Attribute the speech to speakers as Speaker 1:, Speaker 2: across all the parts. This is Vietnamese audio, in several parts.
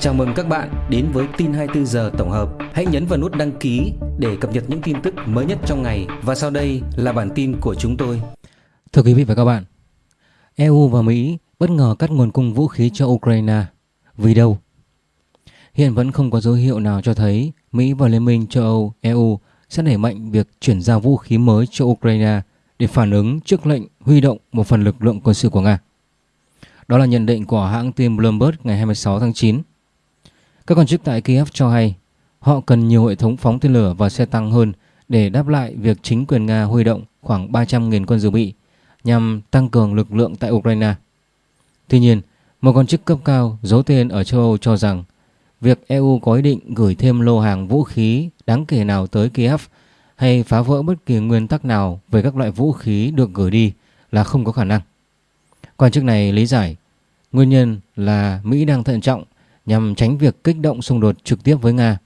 Speaker 1: Chào mừng các bạn đến với tin 24 giờ tổng hợp. Hãy nhấn vào nút đăng ký để cập nhật những tin tức mới nhất trong ngày và sau đây là bản tin của chúng tôi.
Speaker 2: Thưa quý vị và các bạn, EU và Mỹ bất ngờ cắt nguồn cung vũ khí cho Ukraine. Vì đâu? Hiện vẫn không có dấu hiệu nào cho thấy Mỹ và Liên minh châu Âu EU sẽ đẩy mạnh việc chuyển giao vũ khí mới cho Ukraine để phản ứng trước lệnh huy động một phần lực lượng quân sự của Nga. Đó là nhận định của hãng tin Bloomberg ngày 26 tháng 9. Các quan chức tại Kiev cho hay họ cần nhiều hệ thống phóng tên lửa và xe tăng hơn để đáp lại việc chính quyền Nga huy động khoảng 300.000 quân dự bị nhằm tăng cường lực lượng tại Ukraine. Tuy nhiên, một quan chức cấp cao giấu tên ở châu Âu cho rằng việc EU có ý định gửi thêm lô hàng vũ khí đáng kể nào tới Kiev hay phá vỡ bất kỳ nguyên tắc nào về các loại vũ khí được gửi đi là không có khả năng. Quan chức này lý giải nguyên nhân là Mỹ đang thận trọng nhằm tránh việc kích động xung đột trực tiếp với Nga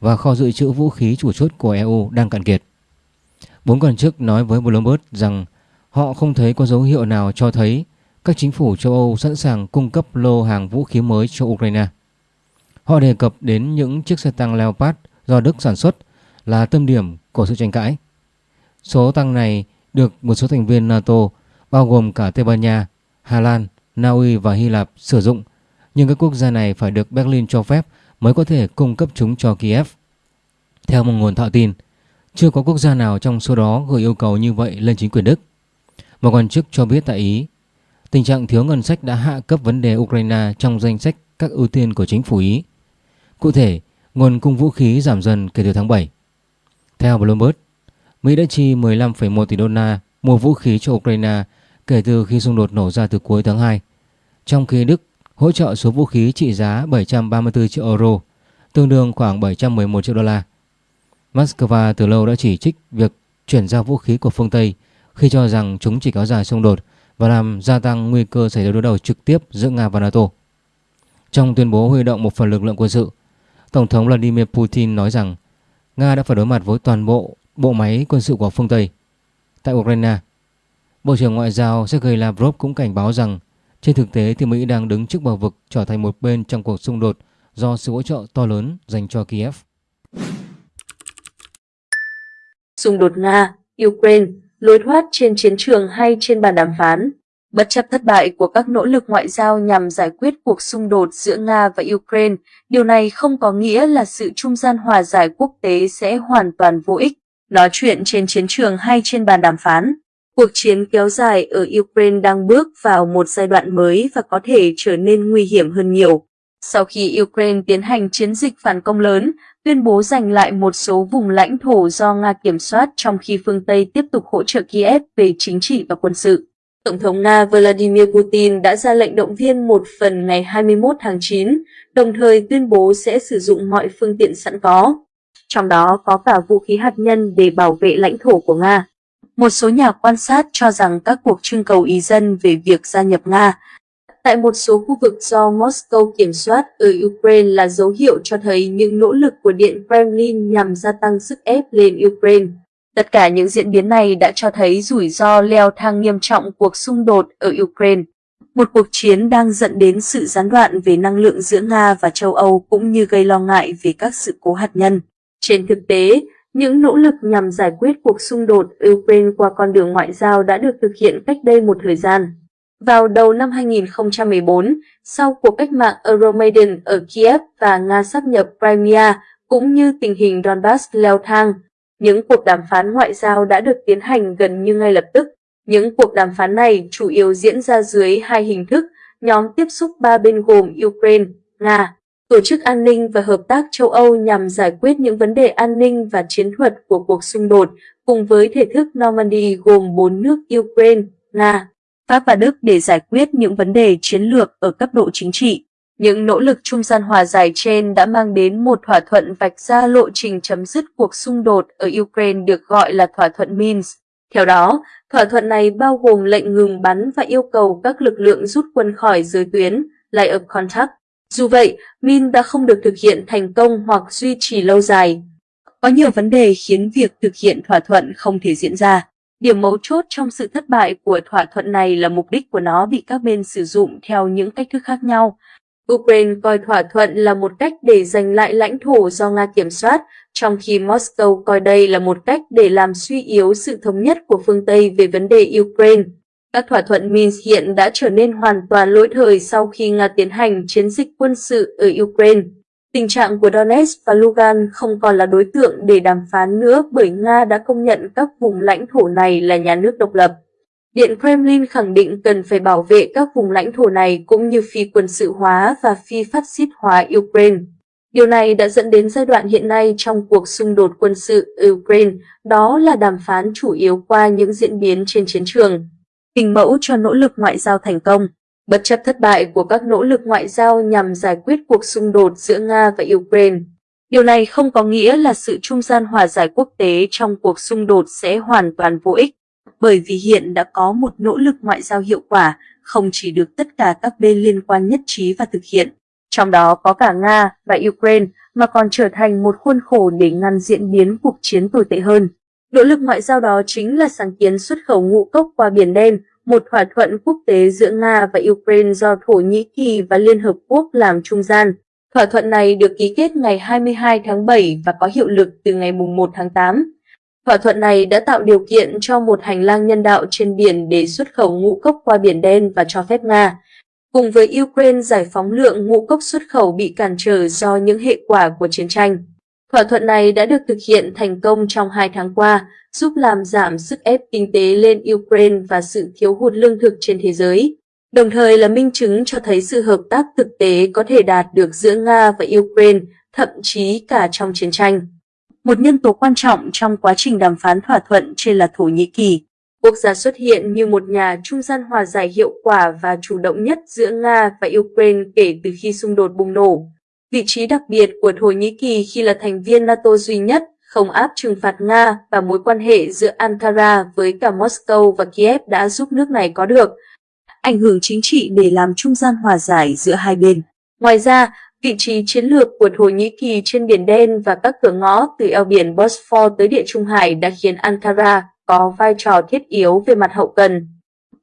Speaker 2: và kho dự trữ vũ khí chủ chốt của EU đang cạn kiệt. Bốn quan chức nói với Bloomberg rằng họ không thấy có dấu hiệu nào cho thấy các chính phủ châu Âu sẵn sàng cung cấp lô hàng vũ khí mới cho Ukraine. Họ đề cập đến những chiếc xe tăng Leopard do Đức sản xuất là tâm điểm của sự tranh cãi. Số tăng này được một số thành viên NATO bao gồm cả Tây Ban Nha, Hà Lan, Na Uy và Hy Lạp sử dụng nhưng các quốc gia này phải được Berlin cho phép mới có thể cung cấp chúng cho Kiev. Theo một nguồn thạo tin, chưa có quốc gia nào trong số đó gửi yêu cầu như vậy lên chính quyền Đức. Một quan chức cho biết tại Ý, tình trạng thiếu ngân sách đã hạ cấp vấn đề Ukraine trong danh sách các ưu tiên của chính phủ Ý. Cụ thể, nguồn cung vũ khí giảm dần kể từ tháng 7. Theo Bloomberg, Mỹ đã chi 15,1 tỷ đô la mua vũ khí cho Ukraine kể từ khi xung đột nổ ra từ cuối tháng 2, trong khi Đức hỗ trợ số vũ khí trị giá 734 triệu euro, tương đương khoảng 711 triệu đô la. Moscow từ lâu đã chỉ trích việc chuyển giao vũ khí của phương Tây khi cho rằng chúng chỉ kéo dài xung đột và làm gia tăng nguy cơ xảy ra đối đầu trực tiếp giữa Nga và NATO. Trong tuyên bố huy động một phần lực lượng quân sự, Tổng thống Vladimir Putin nói rằng Nga đã phải đối mặt với toàn bộ bộ máy quân sự của phương Tây. Tại Ukraine, Bộ trưởng Ngoại giao Sergei Lavrov cũng cảnh báo rằng trên thực tế thì Mỹ đang đứng trước bờ vực trở thành một bên trong cuộc xung đột do sự hỗ trợ to lớn dành cho Kiev.
Speaker 3: Xung đột Nga, Ukraine, lối thoát trên chiến trường hay trên bàn đàm phán Bất chấp thất bại của các nỗ lực ngoại giao nhằm giải quyết cuộc xung đột giữa Nga và Ukraine, điều này không có nghĩa là sự trung gian hòa giải quốc tế sẽ hoàn toàn vô ích. Nói chuyện trên chiến trường hay trên bàn đàm phán, Cuộc chiến kéo dài ở Ukraine đang bước vào một giai đoạn mới và có thể trở nên nguy hiểm hơn nhiều. Sau khi Ukraine tiến hành chiến dịch phản công lớn, tuyên bố giành lại một số vùng lãnh thổ do Nga kiểm soát trong khi phương Tây tiếp tục hỗ trợ Kiev về chính trị và quân sự. Tổng thống Nga Vladimir Putin đã ra lệnh động viên một phần ngày 21 tháng 9, đồng thời tuyên bố sẽ sử dụng mọi phương tiện sẵn có, trong đó có cả vũ khí hạt nhân để bảo vệ lãnh thổ của Nga. Một số nhà quan sát cho rằng các cuộc trưng cầu ý dân về việc gia nhập Nga tại một số khu vực do Moscow kiểm soát ở Ukraine là dấu hiệu cho thấy những nỗ lực của Điện Kremlin nhằm gia tăng sức ép lên Ukraine. Tất cả những diễn biến này đã cho thấy rủi ro leo thang nghiêm trọng cuộc xung đột ở Ukraine. Một cuộc chiến đang dẫn đến sự gián đoạn về năng lượng giữa Nga và châu Âu cũng như gây lo ngại về các sự cố hạt nhân. Trên thực tế, những nỗ lực nhằm giải quyết cuộc xung đột Ukraine qua con đường ngoại giao đã được thực hiện cách đây một thời gian. Vào đầu năm 2014, sau cuộc cách mạng Euromaidan ở Kiev và Nga sắp nhập Crimea, cũng như tình hình Donbass leo thang, những cuộc đàm phán ngoại giao đã được tiến hành gần như ngay lập tức. Những cuộc đàm phán này chủ yếu diễn ra dưới hai hình thức, nhóm tiếp xúc ba bên gồm Ukraine, Nga Tổ chức An ninh và Hợp tác châu Âu nhằm giải quyết những vấn đề an ninh và chiến thuật của cuộc xung đột, cùng với thể thức Normandy gồm bốn nước Ukraine, Nga, Pháp và Đức để giải quyết những vấn đề chiến lược ở cấp độ chính trị. Những nỗ lực trung gian hòa giải trên đã mang đến một thỏa thuận vạch ra lộ trình chấm dứt cuộc xung đột ở Ukraine được gọi là thỏa thuận Minsk. Theo đó, thỏa thuận này bao gồm lệnh ngừng bắn và yêu cầu các lực lượng rút quân khỏi giới tuyến, line of contact. Dù vậy, Min đã không được thực hiện thành công hoặc duy trì lâu dài. Có nhiều vấn đề khiến việc thực hiện thỏa thuận không thể diễn ra. Điểm mấu chốt trong sự thất bại của thỏa thuận này là mục đích của nó bị các bên sử dụng theo những cách thức khác nhau. Ukraine coi thỏa thuận là một cách để giành lại lãnh thổ do Nga kiểm soát, trong khi Moscow coi đây là một cách để làm suy yếu sự thống nhất của phương Tây về vấn đề Ukraine. Các thỏa thuận Minsk hiện đã trở nên hoàn toàn lỗi thời sau khi Nga tiến hành chiến dịch quân sự ở Ukraine. Tình trạng của Donetsk và Lugan không còn là đối tượng để đàm phán nữa bởi Nga đã công nhận các vùng lãnh thổ này là nhà nước độc lập. Điện Kremlin khẳng định cần phải bảo vệ các vùng lãnh thổ này cũng như phi quân sự hóa và phi phát xít hóa Ukraine. Điều này đã dẫn đến giai đoạn hiện nay trong cuộc xung đột quân sự Ukraine, đó là đàm phán chủ yếu qua những diễn biến trên chiến trường. Hình mẫu cho nỗ lực ngoại giao thành công Bất chấp thất bại của các nỗ lực ngoại giao nhằm giải quyết cuộc xung đột giữa Nga và Ukraine, điều này không có nghĩa là sự trung gian hòa giải quốc tế trong cuộc xung đột sẽ hoàn toàn vô ích bởi vì hiện đã có một nỗ lực ngoại giao hiệu quả, không chỉ được tất cả các bên liên quan nhất trí và thực hiện, trong đó có cả Nga và Ukraine, mà còn trở thành một khuôn khổ để ngăn diễn biến cuộc chiến tồi tệ hơn. Nỗ lực ngoại giao đó chính là sáng kiến xuất khẩu ngũ cốc qua Biển Đen, một thỏa thuận quốc tế giữa Nga và Ukraine do Thổ Nhĩ Kỳ và Liên Hợp Quốc làm trung gian. Thỏa thuận này được ký kết ngày 22 tháng 7 và có hiệu lực từ ngày 1 tháng 8. Thỏa thuận này đã tạo điều kiện cho một hành lang nhân đạo trên biển để xuất khẩu ngũ cốc qua Biển Đen và cho phép Nga, cùng với Ukraine giải phóng lượng ngũ cốc xuất khẩu bị cản trở do những hệ quả của chiến tranh. Thỏa thuận này đã được thực hiện thành công trong hai tháng qua, giúp làm giảm sức ép kinh tế lên Ukraine và sự thiếu hụt lương thực trên thế giới, đồng thời là minh chứng cho thấy sự hợp tác thực tế có thể đạt được giữa Nga và Ukraine, thậm chí cả trong chiến tranh. Một nhân tố quan trọng trong quá trình đàm phán thỏa thuận trên là Thổ Nhĩ Kỳ. Quốc gia xuất hiện như một nhà trung gian hòa giải hiệu quả và chủ động nhất giữa Nga và Ukraine kể từ khi xung đột bùng nổ. Vị trí đặc biệt của Thổ Nhĩ Kỳ khi là thành viên NATO duy nhất không áp trừng phạt Nga và mối quan hệ giữa Ankara với cả Moscow và Kiev đã giúp nước này có được ảnh hưởng chính trị để làm trung gian hòa giải giữa hai bên. Ngoài ra, vị trí chiến lược của Thổ Nhĩ Kỳ trên Biển Đen và các cửa ngõ từ eo biển Bosphor tới Địa Trung Hải đã khiến Ankara có vai trò thiết yếu về mặt hậu cần.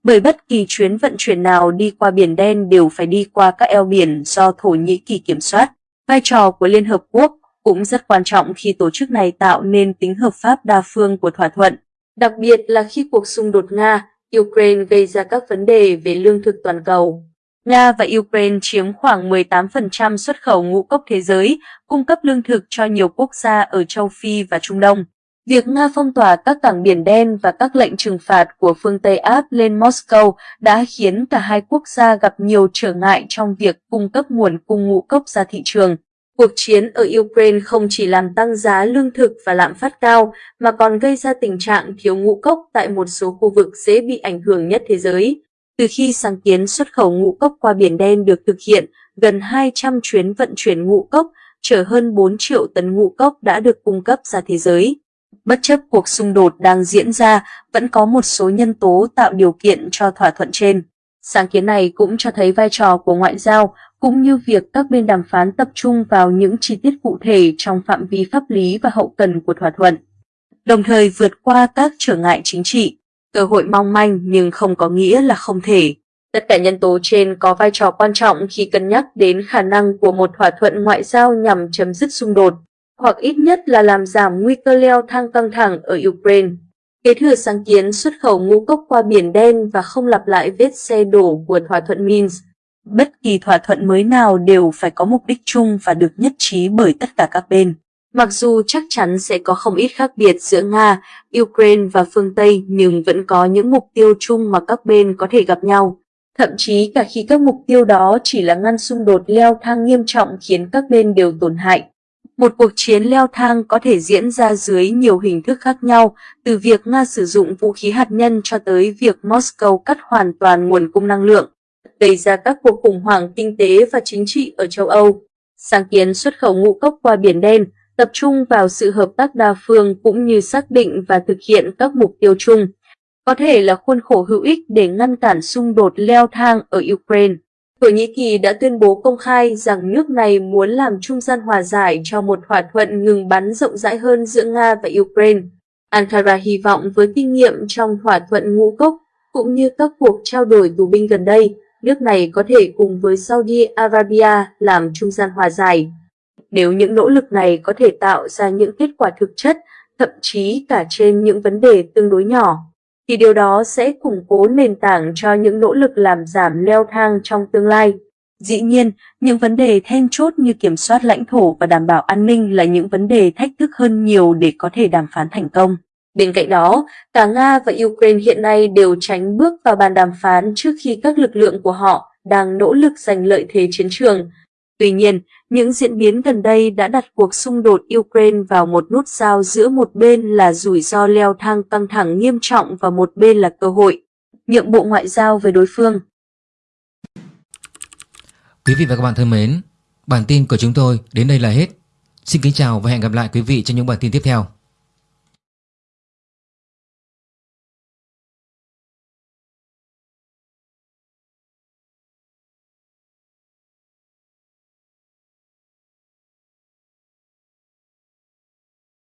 Speaker 3: Bởi bất kỳ chuyến vận chuyển nào đi qua Biển Đen đều phải đi qua các eo biển do Thổ Nhĩ Kỳ kiểm soát. Vai trò của Liên Hợp Quốc cũng rất quan trọng khi tổ chức này tạo nên tính hợp pháp đa phương của thỏa thuận, đặc biệt là khi cuộc xung đột Nga, Ukraine gây ra các vấn đề về lương thực toàn cầu. Nga và Ukraine chiếm khoảng 18% xuất khẩu ngũ cốc thế giới, cung cấp lương thực cho nhiều quốc gia ở châu Phi và Trung Đông. Việc Nga phong tỏa các cảng Biển Đen và các lệnh trừng phạt của phương Tây áp lên Moscow đã khiến cả hai quốc gia gặp nhiều trở ngại trong việc cung cấp nguồn cung ngũ cốc ra thị trường. Cuộc chiến ở Ukraine không chỉ làm tăng giá lương thực và lạm phát cao, mà còn gây ra tình trạng thiếu ngũ cốc tại một số khu vực dễ bị ảnh hưởng nhất thế giới. Từ khi sáng kiến xuất khẩu ngũ cốc qua Biển Đen được thực hiện, gần 200 chuyến vận chuyển ngũ cốc, chở hơn 4 triệu tấn ngũ cốc đã được cung cấp ra thế giới. Bất chấp cuộc xung đột đang diễn ra, vẫn có một số nhân tố tạo điều kiện cho thỏa thuận trên. Sáng kiến này cũng cho thấy vai trò của ngoại giao, cũng như việc các bên đàm phán tập trung vào những chi tiết cụ thể trong phạm vi pháp lý và hậu cần của thỏa thuận, đồng thời vượt qua các trở ngại chính trị. Cơ hội mong manh nhưng không có nghĩa là không thể. Tất cả nhân tố trên có vai trò quan trọng khi cân nhắc đến khả năng của một thỏa thuận ngoại giao nhằm chấm dứt xung đột, hoặc ít nhất là làm giảm nguy cơ leo thang căng thẳng ở Ukraine. Kế thừa sáng kiến xuất khẩu ngũ cốc qua Biển Đen và không lặp lại vết xe đổ của thỏa thuận Minsk, Bất kỳ thỏa thuận mới nào đều phải có mục đích chung và được nhất trí bởi tất cả các bên. Mặc dù chắc chắn sẽ có không ít khác biệt giữa Nga, Ukraine và phương Tây nhưng vẫn có những mục tiêu chung mà các bên có thể gặp nhau. Thậm chí cả khi các mục tiêu đó chỉ là ngăn xung đột leo thang nghiêm trọng khiến các bên đều tổn hại. Một cuộc chiến leo thang có thể diễn ra dưới nhiều hình thức khác nhau, từ việc Nga sử dụng vũ khí hạt nhân cho tới việc Moscow cắt hoàn toàn nguồn cung năng lượng gây ra các cuộc khủng hoảng kinh tế và chính trị ở châu Âu. Sáng kiến xuất khẩu ngũ cốc qua Biển Đen tập trung vào sự hợp tác đa phương cũng như xác định và thực hiện các mục tiêu chung, có thể là khuôn khổ hữu ích để ngăn cản xung đột leo thang ở Ukraine. Thổ Nhĩ Kỳ đã tuyên bố công khai rằng nước này muốn làm trung gian hòa giải cho một thỏa thuận ngừng bắn rộng rãi hơn giữa Nga và Ukraine. Ankara hy vọng với kinh nghiệm trong thỏa thuận ngũ cốc cũng như các cuộc trao đổi tù binh gần đây, nước này có thể cùng với Saudi Arabia làm trung gian hòa giải. Nếu những nỗ lực này có thể tạo ra những kết quả thực chất, thậm chí cả trên những vấn đề tương đối nhỏ, thì điều đó sẽ củng cố nền tảng cho những nỗ lực làm giảm leo thang trong tương lai. Dĩ nhiên, những vấn đề then chốt như kiểm soát lãnh thổ và đảm bảo an ninh là những vấn đề thách thức hơn nhiều để có thể đàm phán thành công. Bên cạnh đó, cả Nga và Ukraine hiện nay đều tránh bước vào bàn đàm phán trước khi các lực lượng của họ đang nỗ lực giành lợi thế chiến trường. Tuy nhiên, những diễn biến gần đây đã đặt cuộc xung đột Ukraine vào một nút giao giữa một bên là rủi ro leo thang căng thẳng nghiêm trọng và một bên là cơ hội. Nhượng bộ ngoại giao với đối phương.
Speaker 2: Quý vị và các bạn thân mến, bản tin của chúng tôi đến đây là hết. Xin kính chào và hẹn gặp lại quý vị trong những bản tin tiếp theo.